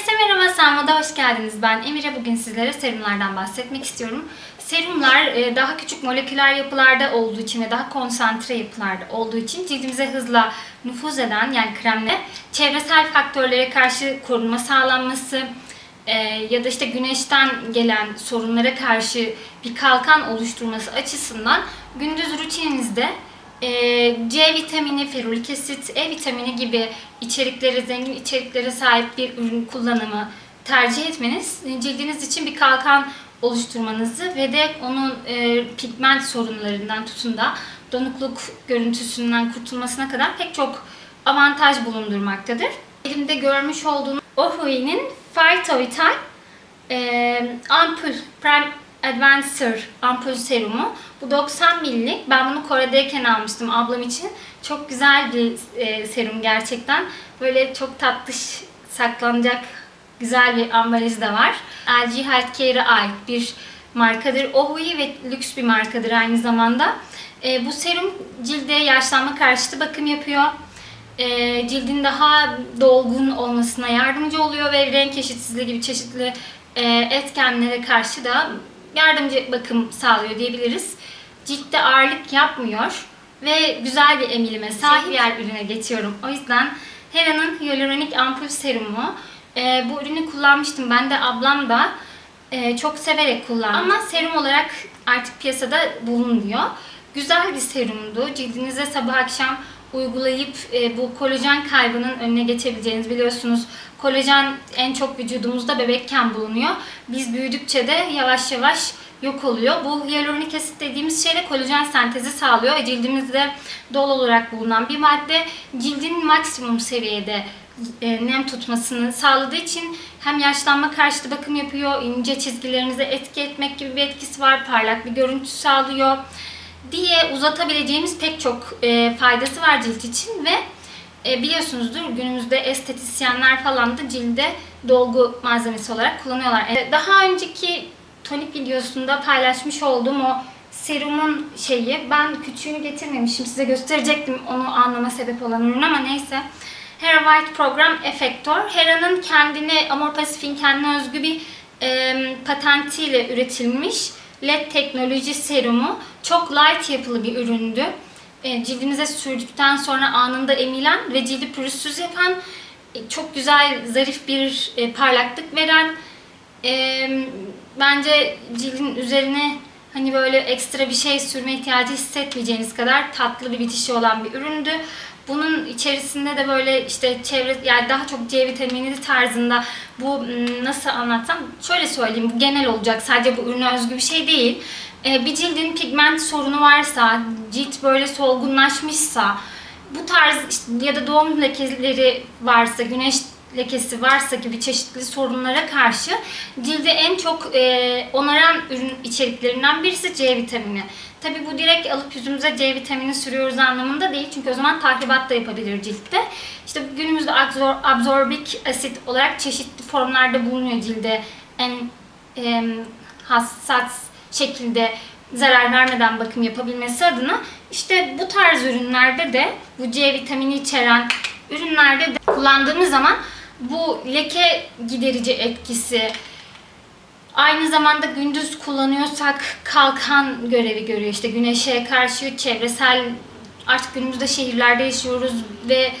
Herkese merhaba, Sanma'da hoş geldiniz. Ben Emire. Bugün sizlere serumlardan bahsetmek istiyorum. Serumlar e, daha küçük moleküler yapılarda olduğu için ve daha konsantre yapılarda olduğu için cildimize hızla nüfuz eden yani kremle çevresel faktörlere karşı korunma sağlanması e, ya da işte güneşten gelen sorunlara karşı bir kalkan oluşturması açısından gündüz rutininizde C vitamini, ferulik asit, E vitamini gibi içeriklere, zengin içeriklere sahip bir ürün kullanımı tercih etmeniz e, cildiniz için bir kalkan oluşturmanızı ve de onun e, pigment sorunlarından tutun da donukluk görüntüsünden kurtulmasına kadar pek çok avantaj bulundurmaktadır. Elimde görmüş olduğunuz Ohui'nin Phytovital e, ampul Prime Advancer ampul serumu. Bu 90 millik. Ben bunu Kore'deyken almıştım ablam için. Çok güzel bir e, serum gerçekten. Böyle çok tatlış saklanacak güzel bir ambalajı da var. LG Healthcare'a ait bir markadır. Ohui ve lüks bir markadır aynı zamanda. E, bu serum cilde yaşlanma karşıtı bakım yapıyor. E, cildin daha dolgun olmasına yardımcı oluyor ve renk eşitsizliği gibi çeşitli etkenlere karşı da yardımcı bakım sağlıyor diyebiliriz. Ciltte ağırlık yapmıyor ve güzel bir emilime sahip diğer ürüne geçiyorum. O yüzden Hera'nın Hyaluronik Ampul Serumu. Ee, bu ürünü kullanmıştım. Ben de ablam da e, çok severek kullandı. Ama serum olarak artık piyasada bulunmuyor. Güzel bir serumdu. Cildinize sabah akşam uygulayıp e, bu kolajen kaybının önüne geçebileceğiniz biliyorsunuz. Kolajen en çok vücudumuzda bebekken bulunuyor. Biz büyüdükçe de yavaş yavaş yok oluyor. Bu hyaluronik asit dediğimiz şey de kolajen sentezi sağlıyor. ve Cildimizde doğal olarak bulunan bir madde cildin maksimum seviyede e, nem tutmasını sağladığı için hem yaşlanma karşıtı bakım yapıyor, ince çizgilerinize etki etmek gibi bir etkisi var, parlak bir görüntü sağlıyor diye uzatabileceğimiz pek çok e, faydası var cilt için ve e, biliyorsunuzdur günümüzde estetisyenler falan da cilde dolgu malzemesi olarak kullanıyorlar. E, daha önceki tonik videosunda paylaşmış olduğum o serumun şeyi ben küçüğünü getirmemişim size gösterecektim onu anlama sebep olan ürün ama neyse. Hera White Program Effector. Hera'nın kendine, Amor Pacific'in kendine özgü bir e, patentiyle üretilmiş LED teknoloji serumu. Çok light yapılı bir üründü. E, cildinize sürdükten sonra anında emilen ve cildi pürüzsüz yapan, e, çok güzel, zarif bir e, parlaklık veren, bence cildin üzerine hani böyle ekstra bir şey sürme ihtiyacı hissetmeyeceğiniz kadar tatlı bir bitişi olan bir üründü. Bunun içerisinde de böyle işte çevre yani daha çok C vitamini tarzında bu nasıl anlatsam şöyle söyleyeyim bu genel olacak sadece bu ürüne özgü bir şey değil. Bir cildin pigment sorunu varsa, cilt böyle solgunlaşmışsa bu tarz işte, ya da doğum lekeleri varsa, güneş lekesi varsa gibi çeşitli sorunlara karşı cilde en çok e, onaran ürün içeriklerinden birisi C vitamini. Tabi bu direkt alıp yüzümüze C vitamini sürüyoruz anlamında değil. Çünkü o zaman tahribat da yapabilir ciltte. İşte günümüzde absor absorbik asit olarak çeşitli formlarda bulunuyor cilde. En e, hassas şekilde zarar vermeden bakım yapabilmesi adına işte bu tarz ürünlerde de bu C vitamini içeren ürünlerde de kullandığımız zaman bu leke giderici etkisi aynı zamanda gündüz kullanıyorsak kalkan görevi görüyor. İşte güneşe karşı çevresel artık günümüzde şehirlerde yaşıyoruz ve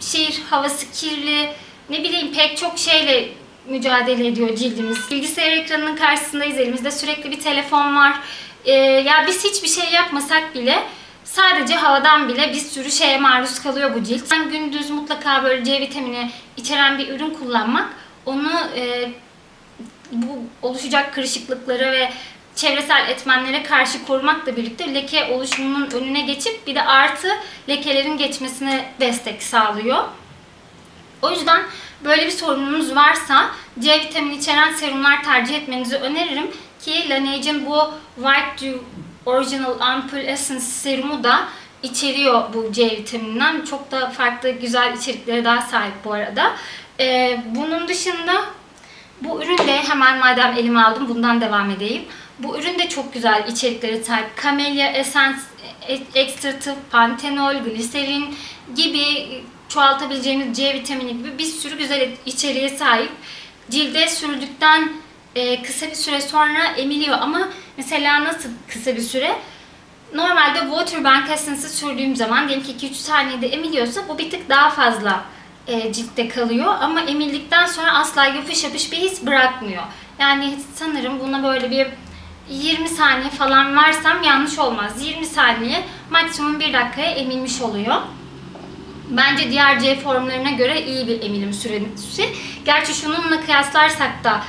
şehir havası kirli ne bileyim pek çok şeyle mücadele ediyor cildimiz. Bilgisayar ekranının karşısındayız. Elimizde sürekli bir telefon var. Ee, ya biz hiçbir şey yapmasak bile sadece havadan bile bir sürü şeye maruz kalıyor bu cilt. Ben gündüz mutlaka böyle C vitamini içeren bir ürün kullanmak onu e, bu oluşacak kırışıklıkları ve çevresel etmenlere karşı korumakla birlikte leke oluşumunun önüne geçip bir de artı lekelerin geçmesine destek sağlıyor. O yüzden böyle bir sorununuz varsa C vitamini içeren serumlar tercih etmenizi öneririm ki Laneige'in bu White Dew Original Ampoule Essence serumu da içeriyor bu C vitamininden. Çok da farklı güzel içeriklere daha sahip bu arada. Ee, bunun dışında bu ürün de hemen madem elime aldım bundan devam edeyim. Bu ürün de çok güzel içeriklere sahip. Camellia Essence Extractive, Pantenol, Gliserin gibi çoğaltabileceğimiz C vitamini gibi bir sürü güzel içeriğe sahip. Cilde sürdükten e, kısa bir süre sonra emiliyor ama mesela nasıl kısa bir süre? Normalde Waterbank Essence'ı sürdüğüm zaman diyelim ki 2-3 saniyede emiliyorsa bu bir tık daha fazla e, ciltte kalıyor ama emildikten sonra asla yapış yapış bir his bırakmıyor. Yani sanırım buna böyle bir 20 saniye falan versem yanlış olmaz. 20 saniye maksimum 1 dakikaya emilmiş oluyor. Bence diğer C formlarına göre iyi bir emilim süresi. Gerçi şununla kıyaslarsak da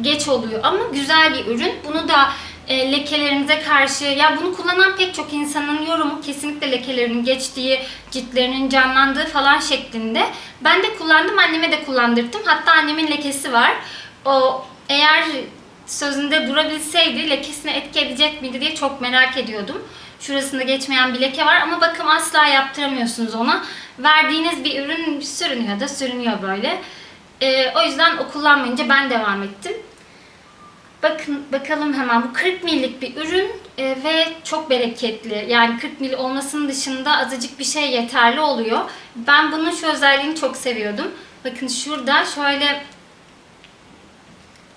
geç oluyor ama güzel bir ürün. Bunu da e, lekelerinize karşı ya bunu kullanan pek çok insanın yorumu kesinlikle lekelerinin geçtiği, ciltlerinin canlandığı falan şeklinde. Ben de kullandım, anneme de kullandırdım. Hatta annemin lekesi var. O eğer sözünde durabilseydi lekesine etki edecek miydi diye çok merak ediyordum. Şurasında geçmeyen bir leke var ama bakım asla yaptıramıyorsunuz ona. Verdiğiniz bir ürün sürünüyor da sürünüyor böyle. Ee, o yüzden o kullanmayınca ben devam ettim. Bakın bakalım hemen bu 40 millik bir ürün e, ve çok bereketli. Yani 40 mil olmasının dışında azıcık bir şey yeterli oluyor. Ben bunun şu özelliğini çok seviyordum. Bakın şurada şöyle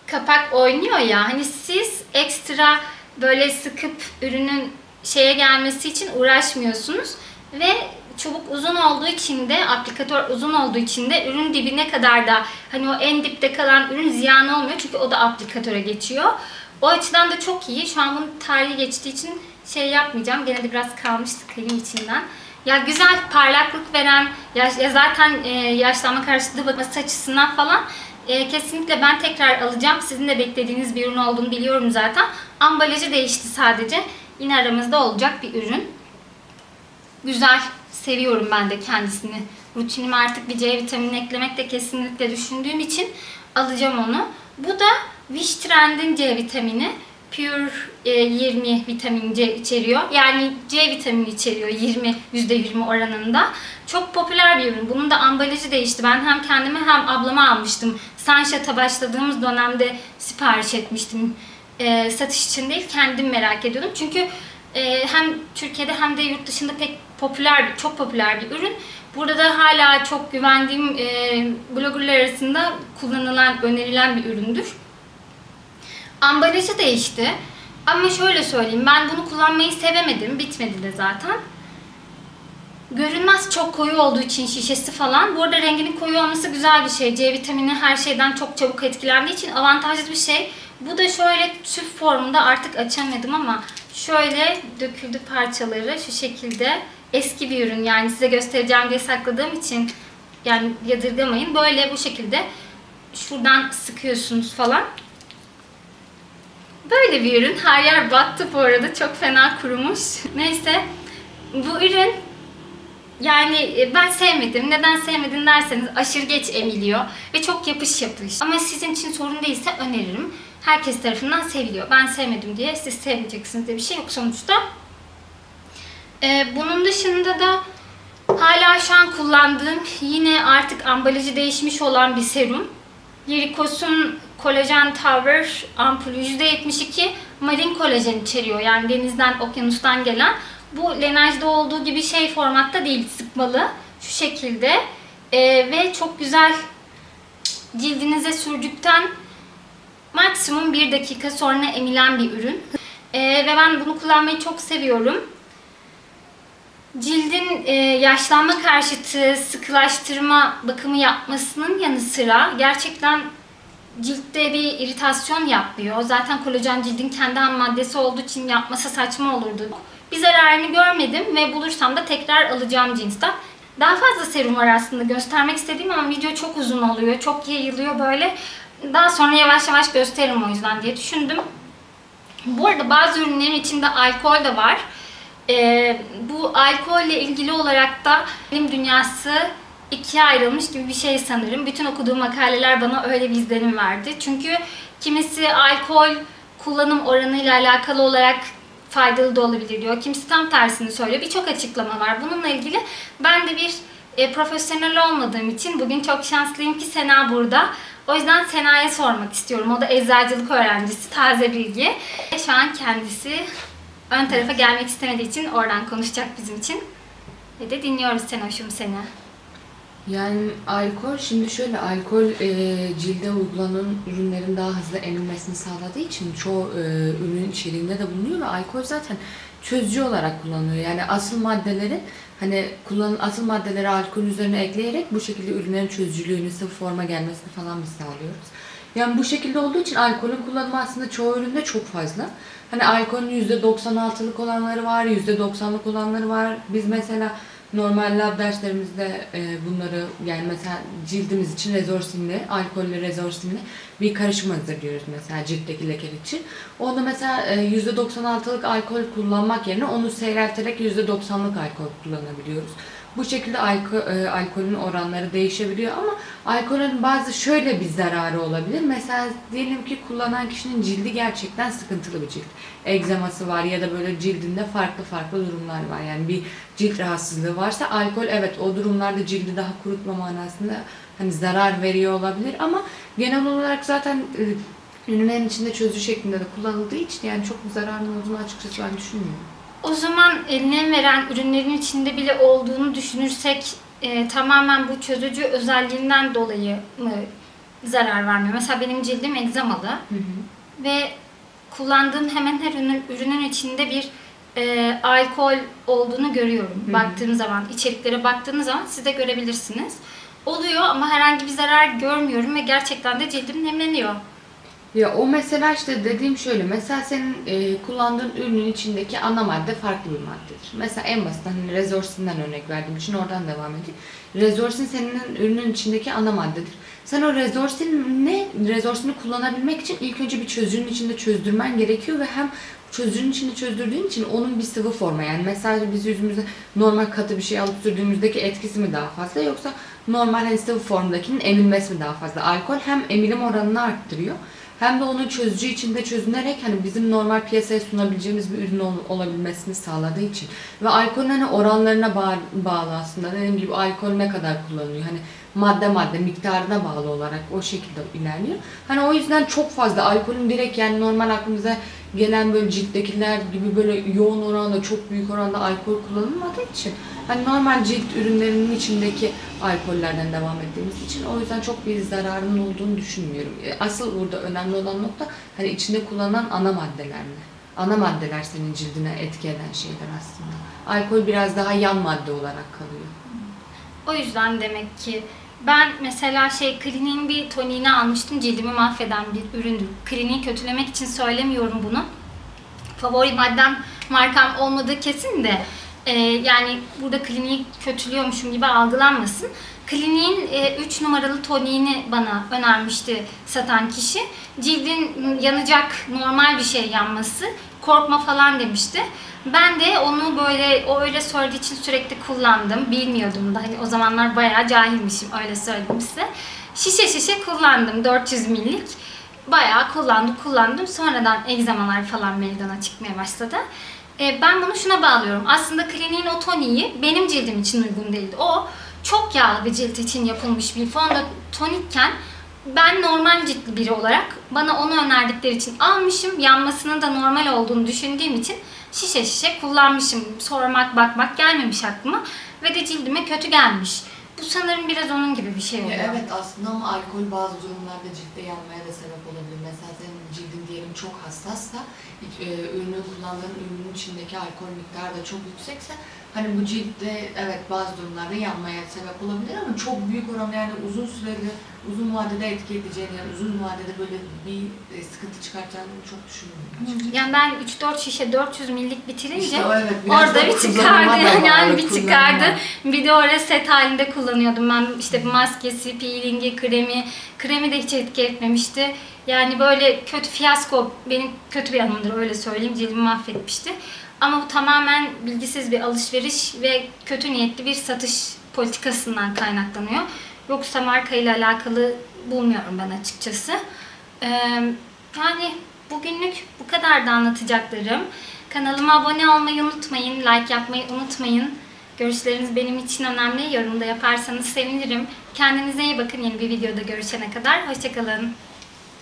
kapak oynuyor ya. Hani siz ekstra böyle sıkıp ürünün şeye gelmesi için uğraşmıyorsunuz ve çubuk uzun olduğu için de aplikatör uzun olduğu için de ürün dibine kadar da hani o en dipte kalan ürün ziyan olmuyor çünkü o da aplikatöre geçiyor. O açıdan da çok iyi. Şu an bunun tarihi geçtiği için şey yapmayacağım. Gene de biraz kalmış sıkayım içinden. Ya güzel parlaklık veren, ya, ya zaten e, yaşlanma karşıtı bakması açısından falan e, kesinlikle ben tekrar alacağım. Sizin de beklediğiniz bir ürün olduğunu biliyorum zaten. Ambalajı değişti sadece. Yine aramızda olacak bir ürün. Güzel. Seviyorum ben de kendisini. Rutinime artık bir C vitamini eklemek de kesinlikle düşündüğüm için alacağım onu. Bu da Wish Trend'in C vitamini. Pure e, 20 vitamin C içeriyor. Yani C vitamini içeriyor 20 %20 oranında. Çok popüler bir ürün. Bunun da ambalajı değişti. Ben hem kendime hem ablama almıştım. Sunshot'a başladığımız dönemde sipariş etmiştim. E, satış için değil kendim merak ediyordum. Çünkü e, hem Türkiye'de hem de yurt dışında pek popüler, çok popüler bir ürün. Burada da hala çok güvendiğim e, bloggerlar arasında kullanılan, önerilen bir üründür. Ambalajı değişti. Ama şöyle söyleyeyim, ben bunu kullanmayı sevemedim. Bitmedi de zaten. Görünmez çok koyu olduğu için şişesi falan. Bu arada renginin koyu olması güzel bir şey. C vitamini her şeyden çok çabuk etkilendiği için avantajlı bir şey. Bu da şöyle tüp formunda artık açamadım ama şöyle döküldü parçaları şu şekilde. Eski bir ürün yani size göstereceğim diye sakladığım için yani yadırgamayın. Böyle bu şekilde şuradan sıkıyorsunuz falan. Böyle bir ürün. Her yer battı bu arada. Çok fena kurumuş. Neyse. Bu ürün yani ben sevmedim. Neden sevmedin derseniz aşırı geç emiliyor ve çok yapış yapış. Ama sizin için sorun değilse öneririm. Herkes tarafından seviliyor. Ben sevmedim diye siz sevmeyeceksiniz diye bir şey yok sonuçta. Ee, bunun dışında da hala şu an kullandığım yine artık ambalajı değişmiş olan bir serum. Lirikos'un kolajen tower ampulü %72 marin kolajen içeriyor. Yani denizden, okyanustan gelen. Bu Laneage'de olduğu gibi şey formatta değil, sıkmalı. Şu şekilde. Ee, ve çok güzel cildinize sürdükten maksimum 1 dakika sonra emilen bir ürün. Ee, ve ben bunu kullanmayı çok seviyorum. Cildin e, yaşlanma karşıtı sıkılaştırma bakımı yapmasının yanı sıra gerçekten ciltte bir iritasyon yapmıyor. Zaten kolajen cildin kendi ham maddesi olduğu için yapması saçma olurdu. Bir zararını görmedim ve bulursam da tekrar alacağım cinsten. Daha fazla serum var aslında göstermek istediğim ama video çok uzun oluyor. Çok yayılıyor böyle. Daha sonra yavaş yavaş gösteririm o yüzden diye düşündüm. Bu arada bazı ürünlerin içinde alkol de var. Ee, bu alkolle ilgili olarak da bilim dünyası ikiye ayrılmış gibi bir şey sanırım. Bütün okuduğum makaleler bana öyle bir izlenim verdi. Çünkü kimisi alkol kullanım oranıyla alakalı olarak faydalı da olabilir diyor. Kimisi tam tersini söylüyor. Birçok açıklama var. Bununla ilgili ben de bir e, profesyonel olmadığım için bugün çok şanslıyım ki Sena burada. O yüzden Sena'ya sormak istiyorum. O da eczacılık öğrencisi, taze bilgi. Şu an kendisi ön tarafa gelmek istemediği için oradan konuşacak bizim için. Ve de dinliyoruz Senoş'um seni. Yani alkol, şimdi şöyle alkol e, cilde uygulanan ürünlerin daha hızlı emilmesini sağladığı için çoğu e, ürün içeriğinde de bulunuyor ve alkol zaten çözücü olarak kullanılıyor. Yani asıl maddeleri hani kullanılan asıl maddeleri alkolün üzerine ekleyerek bu şekilde ürünlerin çözücülüğünü, sıvı forma gelmesini falan biz sağlıyoruz. Yani bu şekilde olduğu için alkolün kullanımı aslında çoğu üründe çok fazla. Hani alkolün %96'lık olanları var, %90'lık olanları var. Biz mesela normal lab derslerimizde e, bunları yani mesela cildimiz için rezorsinli, alkollü rezorsinli bir karışım hazırlıyoruz mesela ciltteki lekeler için. Onda mesela e, %96'lık alkol kullanmak yerine onu seyrelterek %90'lık alkol kullanabiliyoruz. Bu şekilde alko, e, alkolün oranları değişebiliyor ama alkolün bazı şöyle bir zararı olabilir. Mesela diyelim ki kullanan kişinin cildi gerçekten sıkıntılı bir cilt. Egzaması var ya da böyle cildinde farklı farklı durumlar var. Yani bir cilt rahatsızlığı varsa alkol evet o durumlarda cildi daha kurutma manasında hani zarar veriyor olabilir ama genel olarak zaten e, ürünlerin içinde çözücü şeklinde de kullanıldığı için yani çok bir zararının olduğunu açıkçası ben düşünmüyorum. O zaman eline veren ürünlerin içinde bile olduğunu düşünürsek e, tamamen bu çözücü özelliğinden dolayı mı zarar vermiyor? Mesela benim cildim egzamalı ve kullandığım hemen her ürünün, ürünün içinde bir e, alkol olduğunu görüyorum. Hı hı. Baktığım zaman, içeriklere baktığınız zaman siz de görebilirsiniz. Oluyor ama herhangi bir zarar görmüyorum ve gerçekten de cildim nemleniyor. Ya o mesela işte dediğim şöyle. Mesela senin e, kullandığın ürünün içindeki ana madde farklı bir maddedir. Mesela en basit hani rezorsinden örnek verdiğim için oradan devam edeyim. Rezorsin senin ürünün içindeki ana maddedir. Sen o rezorsin ne rezorsini kullanabilmek için ilk önce bir çözücünün içinde çözdürmen gerekiyor ve hem çözücünün içinde çözdürdüğün için onun bir sıvı forma yani mesela biz yüzümüze normal katı bir şey alıp sürdüğümüzdeki etkisi mi daha fazla yoksa normal hani sıvı formdakinin emilmesi mi daha fazla? Alkol hem emilim oranını arttırıyor hem de onun çözücü içinde çözünerek hani bizim normal piyasaya sunabileceğimiz bir ürün ol- olabilmesini sağladığı için. Ve alkolün hani oranlarına ba- bağlı aslında. Dediğim gibi alkol ne kadar kullanılıyor? Hani madde madde miktarına bağlı olarak o şekilde ilerliyor. Hani o yüzden çok fazla alkolün direkt yani normal aklımıza gelen böyle cilttekiler gibi böyle yoğun oranda çok büyük oranda alkol kullanılmadığı için hani normal cilt ürünlerinin içindeki alkollerden devam ettiğimiz için o yüzden çok bir zararının olduğunu düşünmüyorum. E, Asıl burada önemli olan nokta hani içinde kullanılan ana maddeler mi? Ana maddeler senin cildine etki eden şeyler aslında. Alkol biraz daha yan madde olarak kalıyor. O yüzden demek ki ben mesela şey kliniğin bir toniğini almıştım. Cildimi mahveden bir üründü. Kliniği kötülemek için söylemiyorum bunu. Favori maddem markam olmadığı kesin de e, yani burada kliniği kötülüyormuşum gibi algılanmasın. Kliniğin 3 numaralı toniğini bana önermişti satan kişi. Cildin yanacak normal bir şey yanması. Korkma falan demişti. Ben de onu böyle o öyle söylediği için sürekli kullandım. Bilmiyordum da hani o zamanlar bayağı cahilmişim öyle söyleyeyim size. Şişe şişe kullandım 400 millik. Bayağı kullandım kullandım. Sonradan egzamalar falan meydana çıkmaya başladı. E, ben bunu şuna bağlıyorum. Aslında kliniğin o toniği benim cildim için uygun değildi. O çok yağlı bir cilt için yapılmış bir fonda tonikken ben normal ciltli biri olarak bana onu önerdikleri için almışım. Yanmasının da normal olduğunu düşündüğüm için şişe şişe kullanmışım. Sormak bakmak gelmemiş aklıma ve de cildime kötü gelmiş. Bu sanırım biraz onun gibi bir şey oluyor. Evet aslında ama alkol bazı durumlarda ciltte yanmaya da sebep olabilir. Mesela senin cildin diyelim çok hassassa, e, ürünü kullandığın ürünün içindeki alkol miktarı da çok yüksekse hani bu ciltte evet bazı durumlarda yanmaya sebep olabilir ama çok büyük oranda yani uzun süreli, uzun vadede etki edeceğini yani uzun vadede böyle bir e, sıkıntı çıkartacağını çok düşünmüyorum. Yani ben 3-4 şişe 400 millik bitirince İşte evet, orada da bir çıkardı yani bağlı, bir çıkardı. Bir de oraya set halinde kullanıyordum ben işte maskesi, peelingi, kremi. Kremi de hiç etki etmemişti. Yani böyle kötü fiyasko benim kötü bir yanımdır öyle söyleyeyim. Cildimi mahvetmişti. Ama bu tamamen bilgisiz bir alışveriş ve kötü niyetli bir satış politikasından kaynaklanıyor. Yoksa markayla alakalı bulmuyorum ben açıkçası. Ee, yani bugünlük bu kadar da anlatacaklarım. Kanalıma abone olmayı unutmayın, like yapmayı unutmayın. Görüşleriniz benim için önemli. Yorumda yaparsanız sevinirim. Kendinize iyi bakın yeni bir videoda görüşene kadar. Hoşçakalın.